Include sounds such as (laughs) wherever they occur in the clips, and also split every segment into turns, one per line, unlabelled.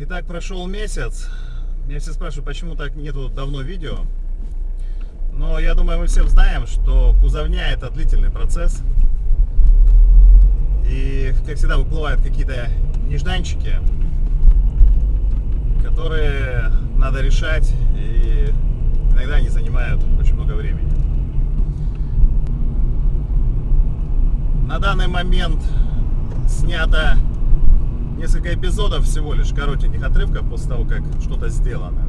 Итак, прошел месяц. Меня все спрашивают, почему так нету давно видео. Но я думаю, мы все знаем, что кузовня это длительный процесс. И, как всегда, выплывают какие-то нежданчики, которые надо решать, и иногда они занимают очень много времени. На данный момент снято несколько эпизодов всего лишь, коротеньких отрывков после того, как что-то сделано.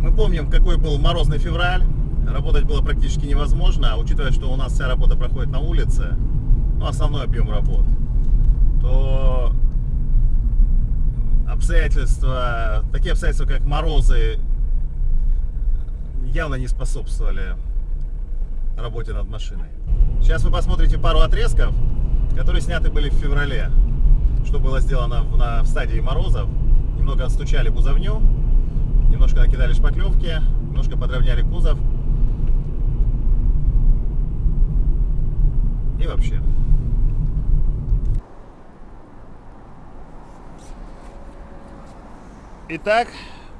Мы помним, какой был морозный февраль, работать было практически невозможно, а учитывая, что у нас вся работа проходит на улице, ну, основной объем работ, то обстоятельства, такие обстоятельства, как морозы, явно не способствовали работе над машиной. Сейчас вы посмотрите пару отрезков, которые сняты были в феврале. Что было сделано в, на, в стадии морозов. Немного отстучали кузовню, немножко накидали шпаклевки, немножко подровняли кузов. И вообще. Итак,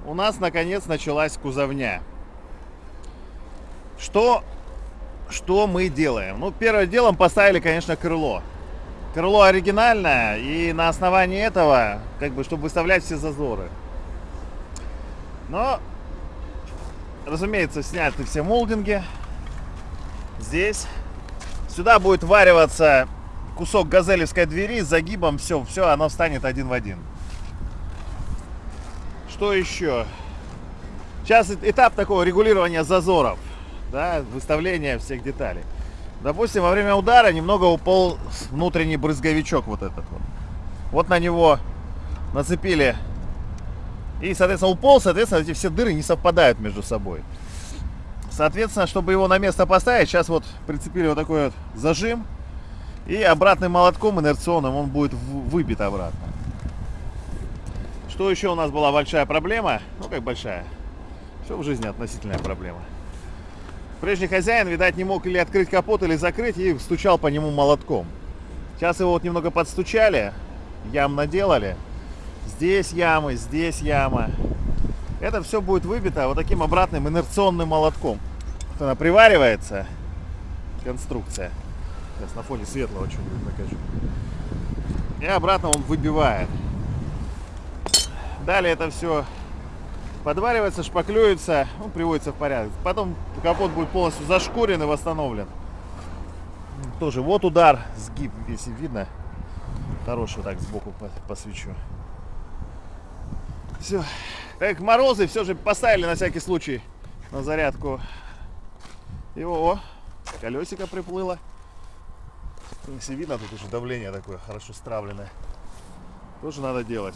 у нас наконец началась кузовня. Что, что мы делаем? Ну, первым делом поставили, конечно, крыло. Крыло оригинальное, и на основании этого, как бы, чтобы выставлять все зазоры. Но, разумеется, сняты все молдинги. Здесь. Сюда будет вариваться кусок газелевской двери с загибом. Все, все, оно встанет один в один. Что еще? Сейчас этап такого регулирования зазоров, да, выставления всех деталей. Допустим, во время удара немного упал внутренний брызговичок вот этот вот. Вот на него нацепили. И, соответственно, упал, соответственно, эти все дыры не совпадают между собой. Соответственно, чтобы его на место поставить, сейчас вот прицепили вот такой вот зажим. И обратным молотком инерционным он будет выбит обратно. Что еще у нас была большая проблема? Ну, как большая. Все в жизни относительная проблема. Прежний хозяин, видать, не мог или открыть капот, или закрыть, и стучал по нему молотком. Сейчас его вот немного подстучали, ям наделали. Здесь ямы, здесь яма. Это все будет выбито вот таким обратным инерционным молотком. Вот она приваривается, конструкция. Сейчас на фоне светлого что-нибудь покажу. И обратно он выбивает. Далее это все подваривается, шпаклюется, ну, приводится в порядок. Потом капот будет полностью зашкурен и восстановлен. Тоже вот удар, сгиб, если видно. Хороший так сбоку посвечу. Все. Так, морозы все же поставили на всякий случай на зарядку. И о, колесико приплыло. Если видно, тут уже давление такое хорошо стравленное. Тоже надо делать.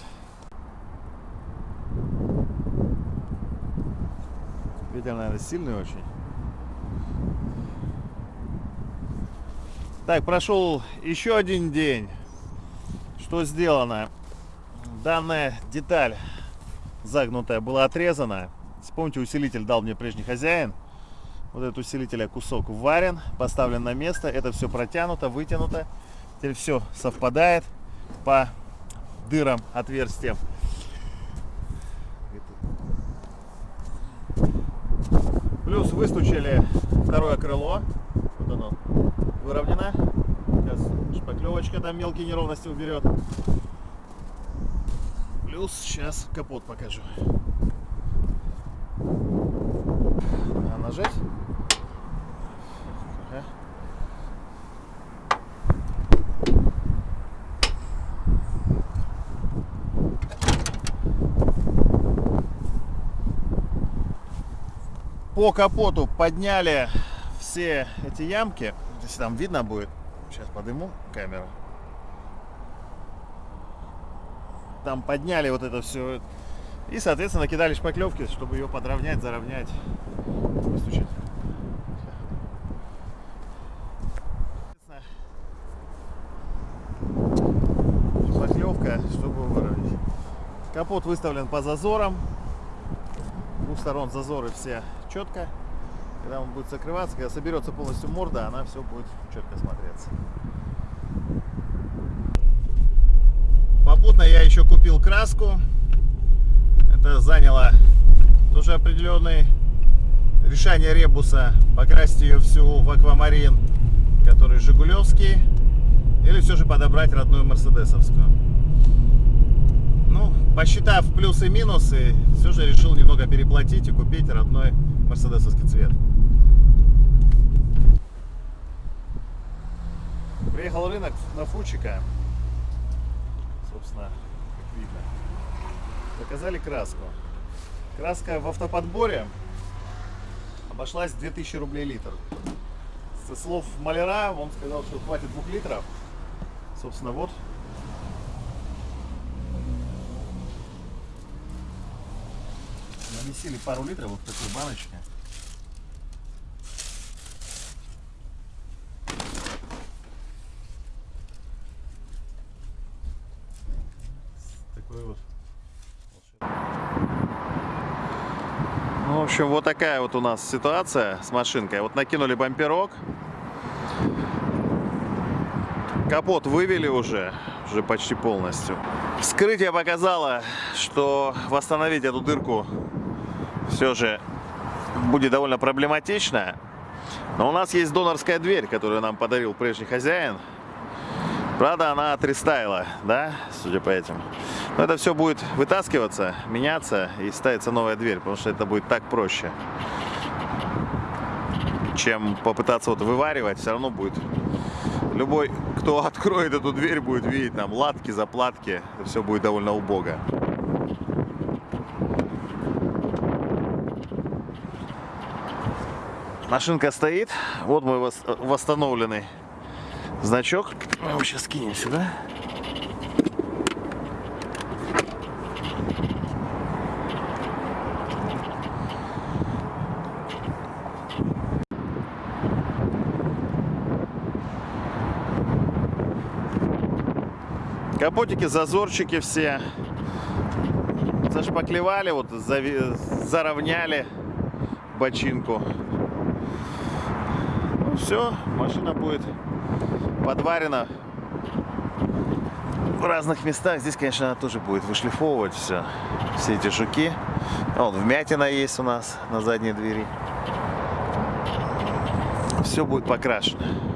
Ветер, наверное, сильный очень. Так, прошел еще один день. Что сделано? Данная деталь загнутая была отрезана. Вспомните, усилитель дал мне прежний хозяин. Вот этот усилителя кусок варен, поставлен на место. Это все протянуто, вытянуто. Теперь все совпадает по дырам, отверстиям. Плюс выстучили второе крыло. Вот оно выровнено. Сейчас шпаклевочка там мелкие неровности уберет. Плюс сейчас капот покажу. А нажать. Ага. По капоту подняли все эти ямки. Если там видно будет, сейчас подыму камеру. Там подняли вот это все. И, соответственно, накидали шпаклевки, чтобы ее подровнять, заровнять, выстучить. Шпаклевка, чтобы выровнять. Капот выставлен по зазорам. Двух сторон зазоры все четко. Когда он будет закрываться, когда соберется полностью морда, она все будет четко смотреться. Попутно я еще купил краску. Это заняло тоже определенное решение ребуса. Покрасить ее всю в аквамарин, который жигулевский. Или все же подобрать родную мерседесовскую. Ну, посчитав плюсы и минусы, все же решил немного переплатить и купить родной мерседесовский цвет. Приехал рынок на Фучика. Собственно, как видно. Заказали краску. Краска в автоподборе обошлась 2000 рублей литр. Со слов маляра, он сказал, что хватит 2 литров. Собственно, вот. Намесили пару литров вот в такой баночке. Такой вот. Ну, в общем, вот такая вот у нас ситуация с машинкой. Вот накинули бамперок. Капот вывели уже, уже почти полностью. Вскрытие показало, что восстановить эту дырку все же будет довольно проблематично. Но у нас есть донорская дверь, которую нам подарил прежний хозяин. Правда, она отрестайла, да, судя по этим. Но это все будет вытаскиваться, меняться и ставится новая дверь, потому что это будет так проще, чем попытаться вот вываривать. Все равно будет любой, кто (laughs) откроет эту дверь, будет видеть там латки, заплатки. Все будет довольно убого. Машинка стоит. Вот мой вос- восстановленный значок. Мы его сейчас кинем сюда. Капотики, зазорчики все зашпаклевали, вот зави- заровняли бочинку. Все, машина будет подварена в разных местах. Здесь, конечно, она тоже будет вышлифовывать все, все эти жуки. Вот вмятина есть у нас на задней двери. Все будет покрашено.